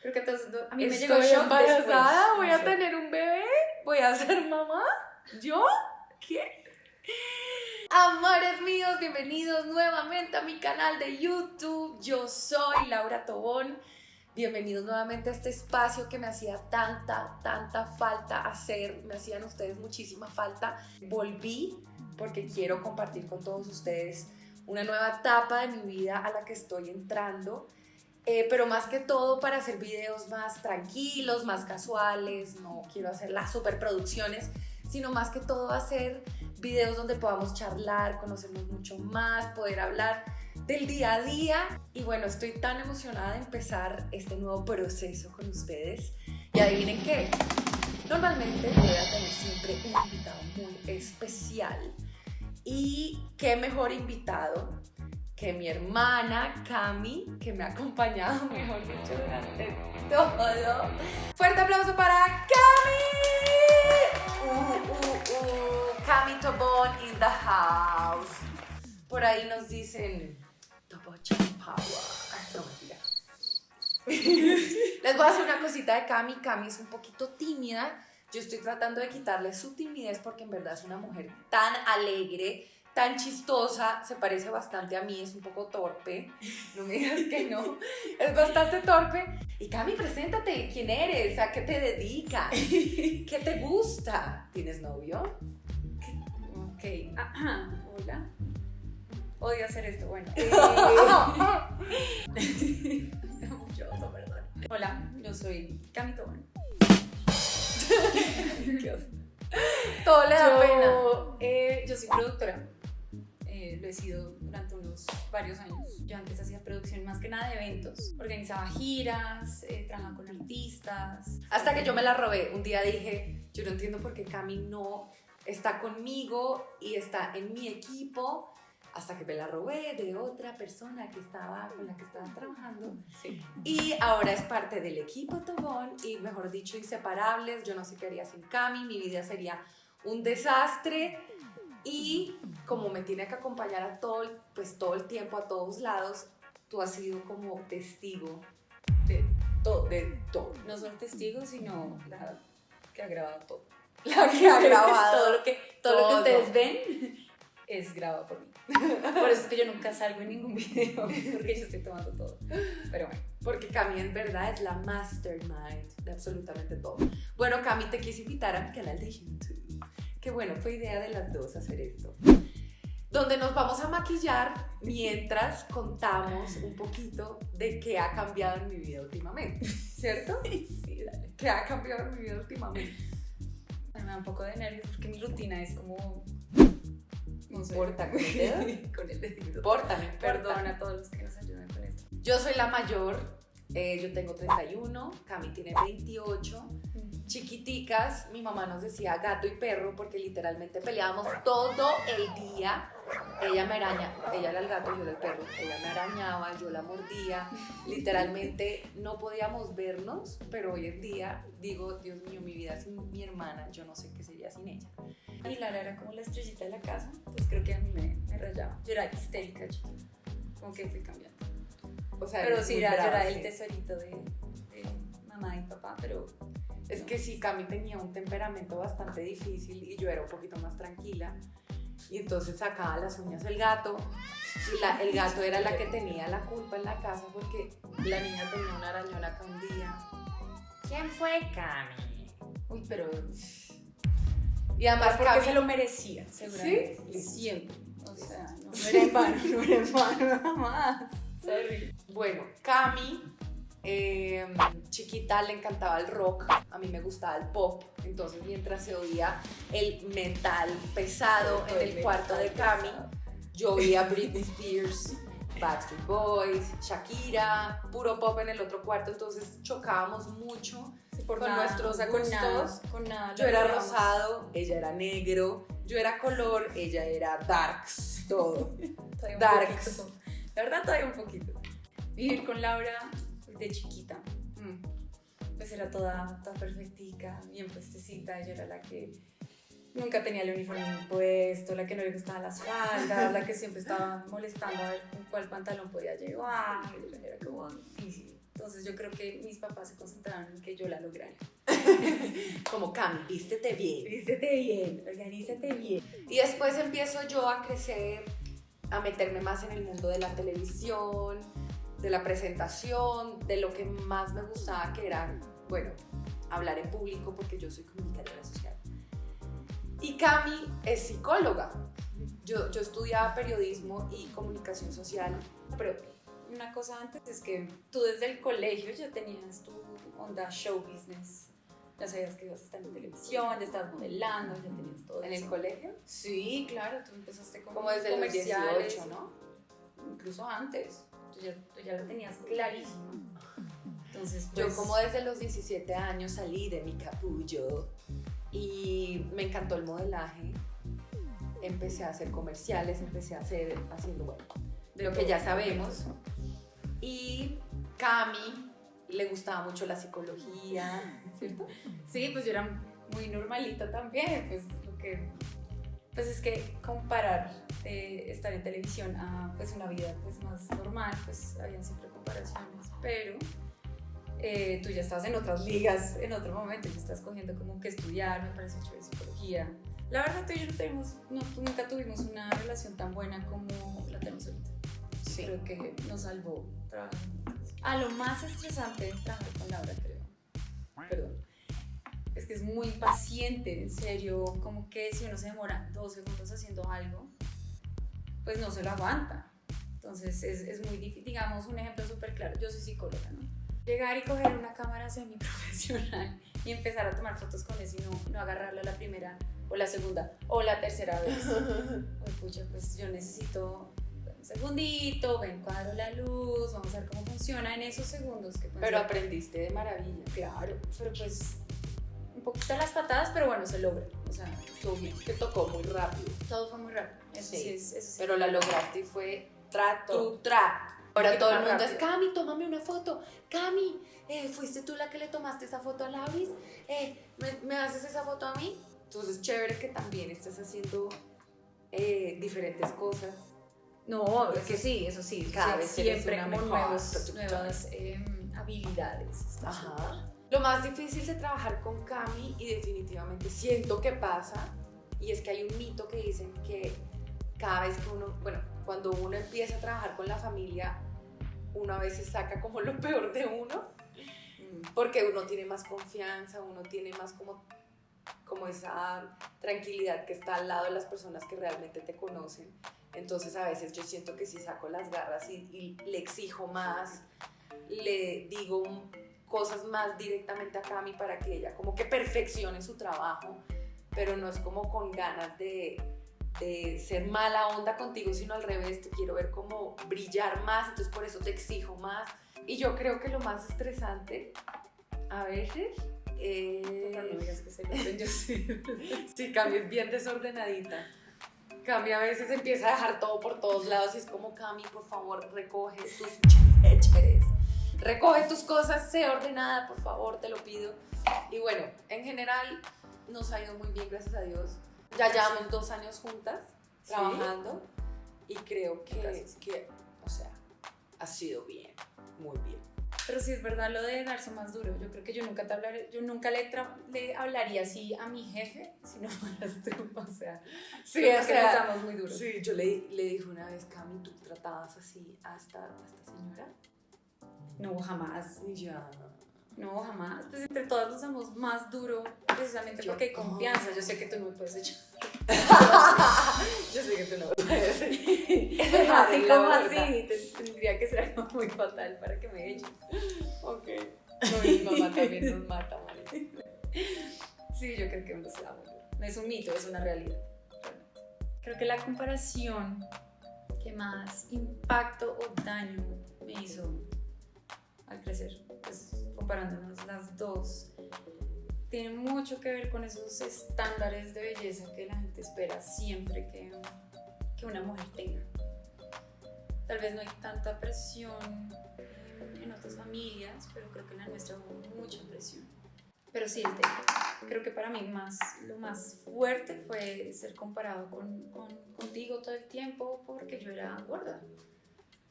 Creo que entonces, a mí me Estoy llegó shock embarazada, después, voy no a tener un bebé, voy a ser mamá. ¿Yo? ¿Qué? Amores míos, bienvenidos nuevamente a mi canal de YouTube. Yo soy Laura Tobón. Bienvenidos nuevamente a este espacio que me hacía tanta, tanta falta hacer. Me hacían ustedes muchísima falta. Volví porque quiero compartir con todos ustedes una nueva etapa de mi vida a la que estoy entrando. Eh, pero más que todo para hacer videos más tranquilos, más casuales, no quiero hacer las superproducciones, sino más que todo hacer videos donde podamos charlar, conocernos mucho más, poder hablar del día a día. Y bueno, estoy tan emocionada de empezar este nuevo proceso con ustedes. Y adivinen qué, normalmente voy a tener siempre un invitado muy especial. Y qué mejor invitado que mi hermana Cami, que me ha acompañado, mejor dicho, durante todo. Fuerte aplauso para Cami. Uh, uh, uh. Cami Tobón in the house. Por ahí nos dicen Tobocha Power. No, mentira. Les voy a hacer una cosita de Cami. Cami es un poquito tímida. Yo estoy tratando de quitarle su timidez porque en verdad es una mujer tan alegre, tan chistosa, se parece bastante a mí, es un poco torpe, no me digas que no, es bastante torpe. Y Cami, preséntate, ¿quién eres? ¿A qué te dedicas? ¿Qué te gusta? ¿Tienes novio? Ok, ajá, hola. Odio hacer esto, bueno. Eh, perdón. Hola, yo soy Cami Tobón. Todo le da pena. Eh, yo soy productora. Lo he sido durante unos varios años. Yo antes hacía producción más que nada de eventos. Organizaba giras, eh, trabajaba con artistas. Hasta que yo me la robé. Un día dije, yo no entiendo por qué Cami no está conmigo y está en mi equipo. Hasta que me la robé de otra persona que estaba con la que estaba trabajando. Sí. Y ahora es parte del equipo Tobón y mejor dicho inseparables. Yo no sé qué haría sin Cami, mi vida sería un desastre. Y como me tiene que acompañar a todo, el- pues todo el tiempo, a todos lados, tú has sido como testigo De todo. de todo. No solo testigos, sino la que ha grabado todo. La que ha grabado. todo lo que, todo lo todo. que ustedes ven es grabado por mí. Por eso es que yo nunca salgo en ningún video, porque yo estoy tomando todo. Pero bueno. Porque Cami en verdad es la mastermind de absolutamente todo. Bueno, Cami, te quise invitar a mi canal de YouTube. Que bueno, fue idea de las dos hacer esto. Donde nos vamos a maquillar mientras contamos un poquito de qué ha cambiado en mi vida últimamente. ¿Cierto? Sí, dale. ¿Qué ha cambiado en mi vida últimamente? Me da un poco de nervios porque mi rutina es como. No. ¿Importa con el dedo? con el dedito. Perdón a todos los que nos ayudan con esto. Yo soy la mayor, eh, yo tengo 31, Cami tiene 28. Chiquiticas, mi mamá nos decía gato y perro porque literalmente peleábamos todo el día. Ella me araña, ella era el gato, yo era el perro. Ella me arañaba, yo la mordía. Literalmente no podíamos vernos, pero hoy en día digo, Dios mío, mi vida sin mi hermana, yo no sé qué sería sin ella. Y Lara era como la estrellita de la casa, entonces creo que a mí me, me rayaba. Yo era histérica, chiquita. Como que fui cambiando. O sea, Pero sí, era, yo era el tesorito de, de mamá y papá, pero Es que sí, Cami tenía un temperamento bastante difícil y yo era un poquito más tranquila. Y entonces sacaba las uñas el gato y la- el gato era la que tenía la culpa en la casa porque la niña tenía una arañona acá un día. ¿Quién fue Cami? Uy, pero. Y además porque Cami, se lo merecía, seguramente. ¿Sí? Siempre. O sea, no, no era en vano, no era en vano, jamás. Sorry. bueno, Cami, eh, chiquita le encantaba el rock, a mí me gustaba el pop, entonces mientras se oía el metal pesado en el cuarto de Cami, Yo oía Britney Spears, Backstreet Boys, Shakira, puro pop en el otro cuarto, entonces chocábamos mucho. Sí, por Con nada, nuestros con nada, gustos, con nada. Yo era rosado, ella era negro, yo era color, ella era darks, todo. Darks. poquito. La verdad, todavía un poquito. Vivir con Laura de chiquita. mm, Pues era toda, toda perfectica, bien puestecita. Ella era la que nunca tenía el uniforme puesto, la que no le gustaban las faldas, la que siempre estaba molestando a ver con cuál pantalón podía llevar. Era como difícil. Entonces, Entonces yo creo que mis papás se concentraron en que yo la lograra. Como Cami, vístete bien. Vístete bien, organízate bien. Y después empiezo yo a crecer, a meterme más en el mundo de la televisión, de la presentación, de lo que más me gustaba, que era, bueno, hablar en público, porque yo soy comunicadora social. Y Cami es psicóloga. Yo, yo estudiaba periodismo y comunicación social. Pero una cosa antes es que tú desde el colegio ya tenías tu onda show business. Ya sabías que ibas a estar en televisión, ya estabas modelando, ya tenías todo ¿En eso. el colegio? Sí, claro, tú empezaste como, Como desde los comerciales, 18, ¿no? Incluso antes. Tú ya, tú ya lo tenías clarísimo. Entonces, Yo pues, como desde los 17 años salí de mi capullo y me encantó el modelaje. Empecé a hacer comerciales, empecé a hacer, haciendo, bueno, de lo que ya sabemos. Y Cami le gustaba mucho la psicología, ¿cierto? Sí, pues yo era muy normalita también, pues lo que pues es que comparar de estar en televisión a pues una vida pues más normal, pues habían siempre comparaciones, pero eh, tú ya estabas en otras ligas en otro momento, ya estás cogiendo como que estudiar, me parece chévere psicología. La verdad tú y yo no tenemos, no, nunca tuvimos una relación tan buena como la tenemos ahorita. Sí. Creo que nos salvó trabajar. A lo más estresante de trabajar con Laura, creo. Perdón. Es que es muy paciente, en serio. Como que si uno se demora dos segundos haciendo algo, pues no se lo aguanta. Entonces es, es muy difícil. Digamos, un ejemplo súper claro. Yo soy psicóloga, ¿no? Llegar y coger una cámara semiprofesional y empezar a tomar fotos con eso y no, no agarrarla la primera o la segunda o la tercera vez. Pues pucha, pues yo necesito un segundito, ven cuadro la luz, vamos a ver cómo funciona en esos segundos que Pero ser- aprendiste de maravilla. claro, pero pues poquito las patadas, pero bueno, se logra. O sea, estuvo bien. Te tocó muy rápido, Todo fue muy rápido. Eso sí, Sí, es, eso sí. pero la lograste y fue trato. tu tra. Ahora todo el mundo es rápido. Cami, tómame una foto. Cami, eh, ¿fuiste tú la que le tomaste esa foto a Lauris? Eh, ¿me, me haces esa foto a mí? Entonces, chévere que también estés haciendo eh, diferentes cosas. No, es que sí, eso sí. Cada sí, vez siempre como mejor nuevos, nuevas em, habilidades. Está súper. Lo más difícil de trabajar con Cami, y definitivamente siento que pasa, y es que hay un mito que dicen que cada vez que uno, bueno, cuando uno empieza a trabajar con la familia, uno a veces saca como lo peor de uno, Mm. porque uno tiene más confianza, uno tiene más como, como esa tranquilidad que está al lado de las personas que realmente te conocen. Entonces a veces yo siento que si saco las garras y, y le exijo más, le digo un- cosas más directamente a Cami para que ella como que perfeccione su trabajo, pero no es como con ganas de, de ser mala onda contigo, sino al revés, te quiero ver como brillar más, entonces por eso te exijo más. Y yo creo que lo más estresante a veces Por favor, no es... digas que se lo yo sí. Sí, Cami es bien desordenadita. Cami a veces empieza a dejar todo por todos lados y es como, Cami, por favor, recoge tus chécheres. Recoge tus cosas, sé ordenada, por favor, te lo pido. Y bueno, en general nos ha ido muy bien, gracias a Dios. Ya llevamos dos años juntas ¿Sí? trabajando y creo que, que, o sea, ha sido bien, muy bien. Pero sí es verdad lo de darse más duro. Yo creo que yo nunca te hablaré, yo nunca le, le hablaría así a mi jefe si no fueras tú. O sea, Sí, o que sea, nos damos muy duro. Sí, yo le, le dije una vez, Cami, ¿tú tratabas así a esta, a esta señora? No, jamás. Ya. No, jamás. Pues entre todas nos damos más duro precisamente Yo- porque hay confianza. Yo sé que tú no me puedes echar. Yo sé que tú no puedes. así la como así. te- tendría que ser algo muy fatal para que me eches. Ok. No, mi mamá también nos mata, ¿vale? Sí, yo creo que no se da muy duro. No es un mito, es una realidad. Creo que la comparación que más impacto o daño me hizo al crecer, pues comparándonos las dos, tiene mucho que ver con esos estándares de belleza que la gente espera siempre que, una mujer tenga. Tal vez no hay tanta presión en, otras familias, pero creo que en la nuestra hubo mucha presión. Pero sí. Creo que para mí más, lo más fuerte fue ser comparado con, con- contigo todo el tiempo porque yo era gorda.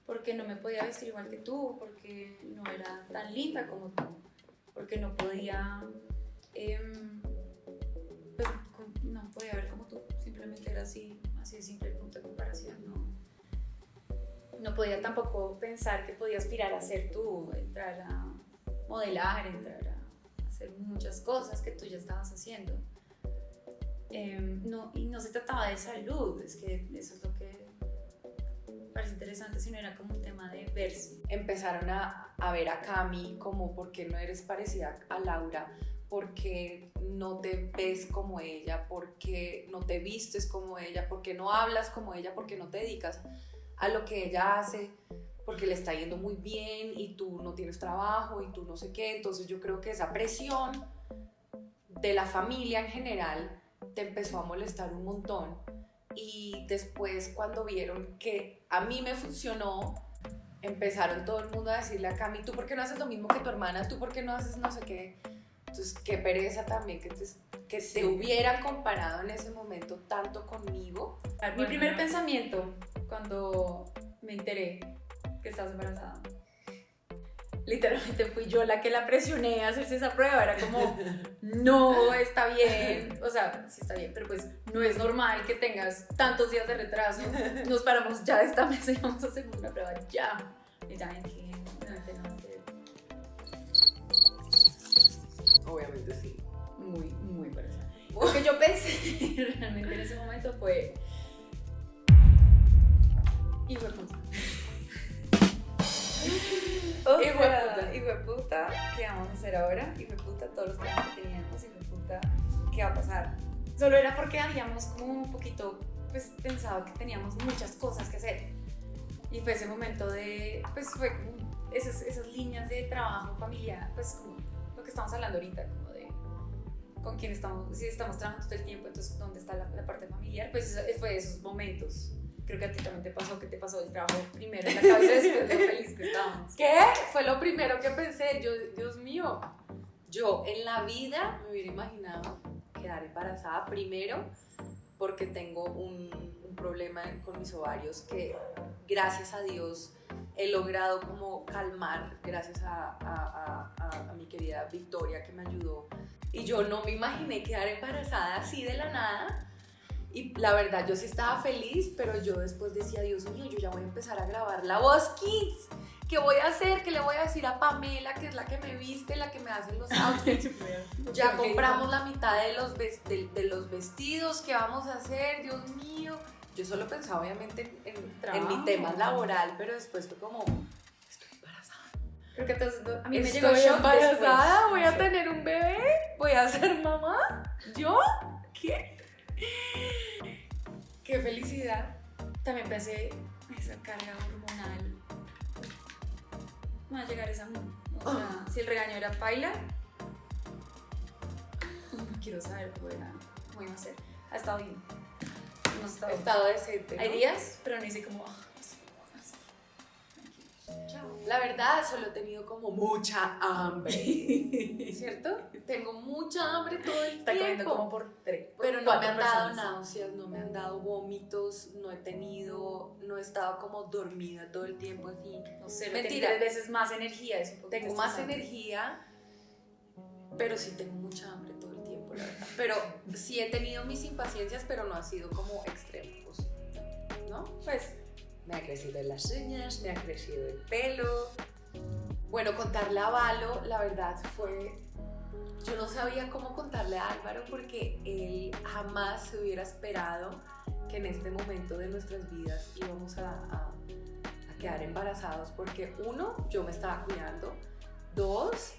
Porque no me podía vestir igual que tú, porque no era tan linda como tú, porque no podía, em, pues, no podía ver como tú, simplemente era así, así de simple punto de comparación, no, no podía tampoco pensar que podía aspirar a ser tú, entrar a modelar, entrar a hacer muchas cosas que tú ya estabas haciendo. Em, no, y no se trataba de salud, es que eso es lo que parece interesante, sino era como un tema de verse. Empezaron a, a ver a Cami como por qué no eres parecida a Laura, porque no te ves como ella, porque no te vistes como ella, porque no hablas como ella, porque no te dedicas a lo que ella hace, porque le está yendo muy bien y tú no tienes trabajo y tú no sé qué. Entonces yo creo que esa presión de la familia en general te empezó a molestar un montón. Y después cuando vieron que a mí me funcionó, empezaron todo el mundo a decirle a Cami, ¿tú por qué no haces lo mismo que tu hermana? ¿Tú por qué no haces no sé qué? Entonces, qué pereza también que te, que te hubieran comparado en ese momento tanto conmigo. Mi primer pensamiento cuando me enteré que estabas embarazada literalmente fui yo la que la presioné a hacerse esa prueba. Era como, no está bien. O sea, sí está bien, pero pues no es normal que tengas tantos días de retraso. Nos paramos ya esta mesa y vamos a hacer una prueba ya. Y ya dije, no. Obviamente sí. Muy, muy parecida. Lo que yo pensé realmente en ese momento fue. Hijo de puta. O hijo de puta, ¿qué vamos a hacer ahora? Hijo de puta, todos los planes que teníamos, hijo de puta, ¿qué va a pasar? Solo era porque habíamos como un poquito, pues, pensado que teníamos muchas cosas que hacer. Y fue ese momento de, pues, fue como esas, esas líneas de trabajo familiar, pues, como lo que estamos hablando ahorita, como de con quién estamos, si estamos trabajando todo el tiempo, entonces, ¿dónde está la, la parte familiar? Pues, fue esos momentos creo que a ti también te pasó que te pasó el trabajo primero en la cabeza después de feliz que estábamos. ¿Qué? Fue lo primero que pensé. Yo, Dios mío, yo en la vida me hubiera imaginado quedar embarazada primero porque tengo un, un problema con mis ovarios que gracias a Dios he logrado como calmar gracias a, a, a, a, mi querida Victoria que me ayudó. Y yo no me imaginé quedar embarazada así de la nada y la verdad, yo sí estaba feliz, pero yo después decía, Dios mío, yo ya voy a empezar a grabar la voz Kids. ¿Qué voy a hacer? ¿Qué le voy a decir a Pamela, que es la que me viste, la que me hace los outfits? ya compramos la mitad de los, de, de los vestidos, ¿qué vamos a hacer? Dios mío. Yo solo pensaba obviamente en, en, mi tema laboral, pero después fue como, estoy embarazada. Creo que entonces, a mí me llegó embarazada, voy a tener un bebé, voy a ser mamá. ¿Yo? ¿Qué? Qué felicidad. También pensé, esa carga hormonal. No va a llegar esa. O sea, si el regaño era paila, no quiero saber cómo, era, cómo iba a ser. Ha estado bien. No ha estado, estado decente. ¿no? Hay días, pero no hice como. La verdad, solo he tenido como mucha hambre, ¿cierto? Tengo mucha hambre todo el Está tiempo. comiendo como por tres. por Pero no me han dado náuseas, no me han dado vómitos, no he tenido, no he estado como dormida todo el tiempo así. No sé, Mentira. Tres veces más energía. Es un Tengo más energía, pero sí tengo mucha hambre todo el tiempo, la verdad. Pero sí he tenido mis impaciencias, pero no ha sido como extremos, ¿no? Pues, Me ha crecido las uñas, me ha crecido el pelo. Bueno, contarle a Valo, la verdad fue... Yo no sabía cómo contarle a Álvaro porque él jamás se hubiera esperado que en este momento de nuestras vidas íbamos a, a- quedar embarazados porque uno, yo me estaba cuidando, dos,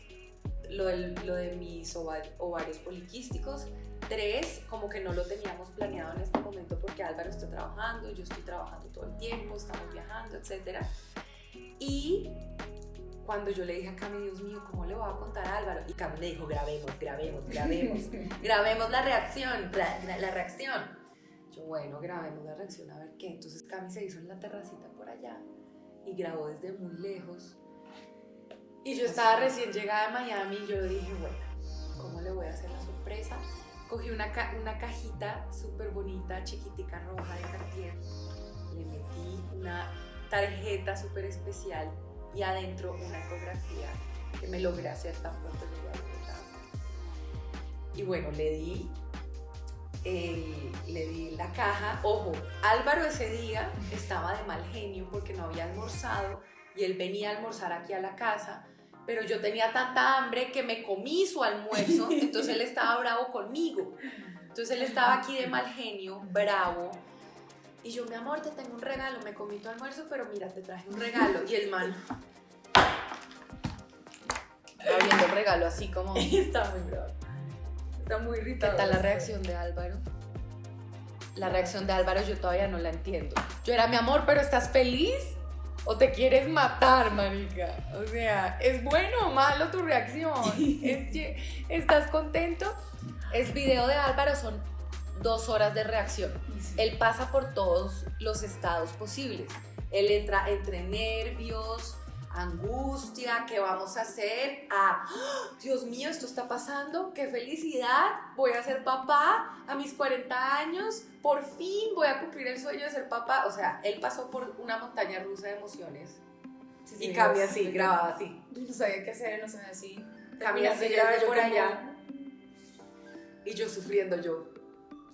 lo, lo de mis ova- ovarios poliquísticos, tres, como que no lo teníamos planeado en este momento porque Álvaro está trabajando, yo estoy trabajando todo el tiempo, estamos viajando, etc. Y cuando yo le dije a Cami, Dios mío, ¿cómo le voy a contar a Álvaro? Y Cami me dijo, grabemos, grabemos, grabemos, grabemos la reacción, la, la- la reacción. Yo, bueno, grabemos la reacción, a ver qué. Entonces Cami se hizo en la terracita por allá y grabó desde muy lejos. Y yo estaba recién llegada de Miami y yo dije, bueno, ¿cómo le voy a hacer la sorpresa? Cogí una, una cajita súper bonita, chiquitica, roja de Cartier. Le metí una tarjeta súper especial y adentro una ecografía que me logré hacer tan pronto llegué a Bogotá. Y bueno, le di, le di la caja. Ojo, Álvaro ese día estaba de mal genio porque no había almorzado y él venía a almorzar aquí a la casa. Pero yo tenía tanta hambre que me comí su almuerzo, entonces él estaba bravo conmigo. Entonces él estaba aquí de mal genio, bravo. Y yo, mi amor, te tengo un regalo, me comí tu almuerzo, pero mira, te traje un regalo. Y el man abriendo el regalo así como... ¿Qué Está muy bravo. Está muy irritado. tal la reacción de Álvaro? La reacción de Álvaro yo todavía no la entiendo. Yo era, mi amor, pero ¿estás feliz? ¿O te quieres matar, marica? O sea, ¿es bueno o malo tu reacción? ¿Es que- ¿Estás contento? Es video de Álvaro, son dos horas de reacción. Él pasa por todos los estados posibles. Él entra entre nervios, angustia, ¿qué vamos a hacer? A, ¡Ah! Dios mío, esto está pasando, qué felicidad, voy a ser papá a mis 40 años, por fin voy a cumplir el sueño de ser papá. O sea, él pasó por una montaña rusa de emociones Sí, sí, y cambia sí, así, sí. grababa así. No sabía qué hacer, no sabía así. Cambia así, yo por allá. Y yo sufriendo yo,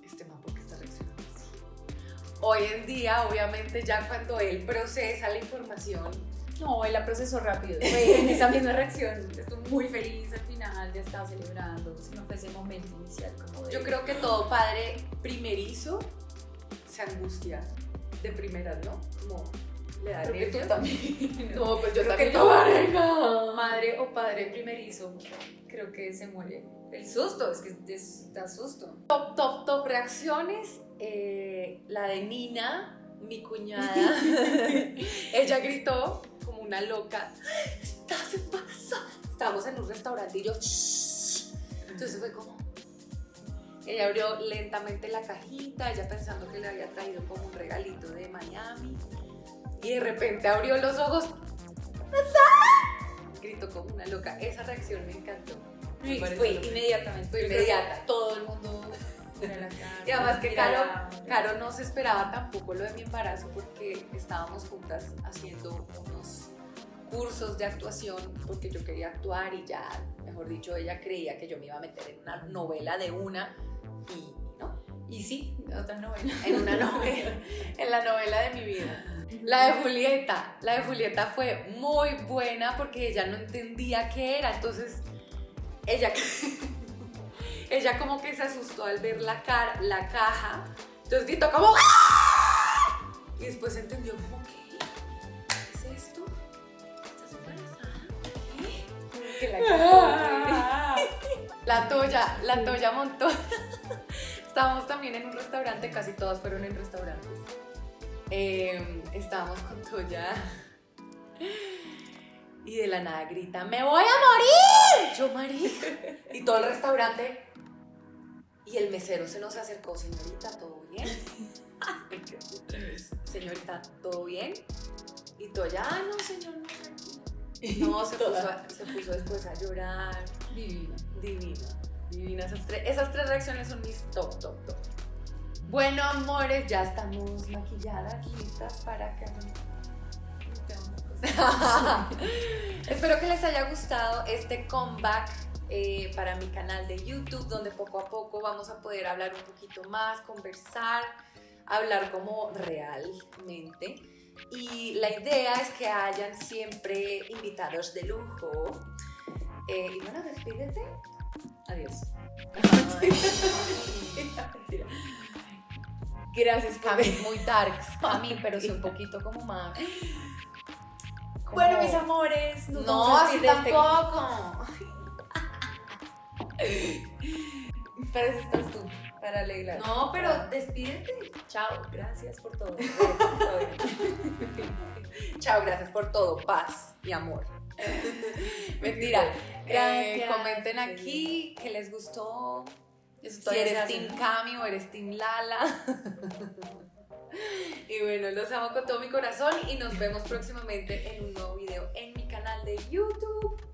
este man, ¿por qué está reaccionando así? Hoy en día, obviamente, ya cuando él procesa la información, No, él la procesó rápido. Fue en esa misma reacción. Estuvo muy feliz al final, ya estaba celebrando. Si no fue ese momento inicial como de... yo creo que todo padre primerizo se angustia de primeras, ¿no? Como le da Creo que tú también. No, pues yo Creo también. que todo marica. madre o padre primerizo, creo que se muere. El susto, es que es- da susto. Top, top, top reacciones. eh, la de Nina, mi cuñada. Ella gritó como una loca. ¿Estás embarazada? Estábamos en un restaurante y yo. "Shh". Entonces fue como. Ella abrió lentamente la cajita, ella pensando que le había traído como un regalito de Miami. Y de repente abrió los ojos. Gritó como una loca. Esa reacción me encantó. Pareció fue inmediatamente. Fue inmediata. Todo el mundo mira la cara. Y además que Caro, Caro no se esperaba tampoco lo de mi embarazo porque estábamos juntas haciendo unos cursos de actuación porque yo quería actuar y ya, mejor dicho, ella creía que yo me iba a meter en una novela de una y no, Y sí, otra novela. en una novela, en la novela de mi vida. La de Julieta, la de Julieta fue muy buena porque ella no entendía qué era, entonces ella, ella como que se asustó al ver la, cara, la caja, entonces gritó como ¡Ah! y después entendió como ¿qué? ¿Qué es esto? ¿Estás embarazada? ¿Qué? Que la La Toya, la Toya montó. Estábamos también en un restaurante, casi todos fueron en restaurantes. Eh, estábamos con Toya. Y de la nada grita, ¡me voy a morir! Yo, marica. Y todo el restaurante. Y el mesero se nos acercó, señorita, ¿todo bien? Señorita, ¿todo bien? Y Toya, ah, no, señor, no, tranquilo. No, se puso, a- se puso después a llorar. Divina. Divina, divina. Esas tres, esas tres reacciones son mis top, top, top. Bueno, amores, ya estamos maquilladas, listas para que... Espero que les haya gustado este comeback eh, para mi canal de YouTube, donde poco a poco vamos a poder hablar un poquito más, conversar, hablar como realmente. Y la idea es que hayan siempre invitados de lujo. Eh, y bueno, despídete. Adiós. Gracias por muy darks. A mí, pero sí un poquito como más. como- Bueno, mis amores, nos No, vamos a así este- tampoco. Para eso estás tú, para alegrar. No, pero despídete. Chao, gracias por todo. Chao, gracias por todo. Paz y amor. Mentira. Eh, comenten aquí que les gustó. Eso Si eres Team. Cami o eres Team Lala. y bueno, los amo con todo mi corazón y nos vemos próximamente en un nuevo video en mi canal de YouTube.